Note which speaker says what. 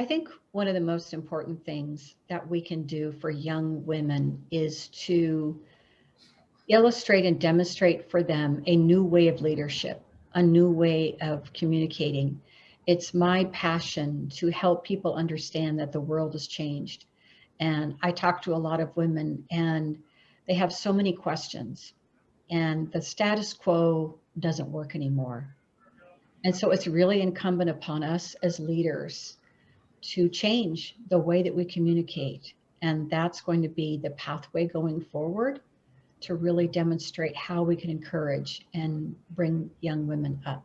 Speaker 1: I think one of the most important things that we can do for young women is to illustrate and demonstrate for them a new way of leadership, a new way of communicating. It's my passion to help people understand that the world has changed. And I talk to a lot of women and they have so many questions and the status quo doesn't work anymore. And so it's really incumbent upon us as leaders to change the way that we communicate. And that's going to be the pathway going forward to really demonstrate how we can encourage and bring young women up.